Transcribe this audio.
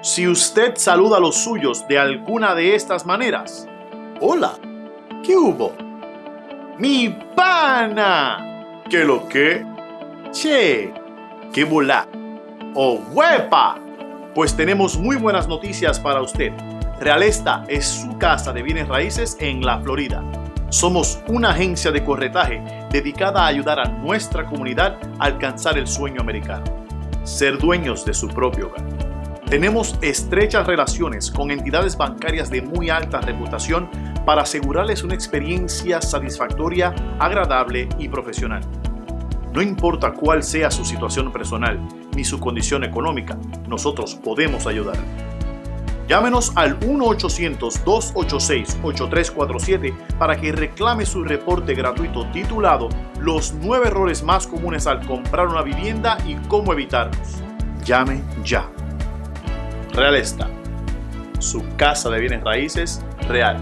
Si usted saluda a los suyos de alguna de estas maneras, hola, ¿qué hubo? Mi pana, ¿qué lo que? Che, ¿qué volá? O huepa, pues tenemos muy buenas noticias para usted. Realesta es su casa de bienes raíces en la Florida. Somos una agencia de corretaje dedicada a ayudar a nuestra comunidad a alcanzar el sueño americano, ser dueños de su propio hogar. Tenemos estrechas relaciones con entidades bancarias de muy alta reputación para asegurarles una experiencia satisfactoria, agradable y profesional. No importa cuál sea su situación personal ni su condición económica, nosotros podemos ayudar. Llámenos al 1-800-286-8347 para que reclame su reporte gratuito titulado Los 9 errores más comunes al comprar una vivienda y cómo evitarlos. Llame ya. Real está. Su casa de bienes raíces real.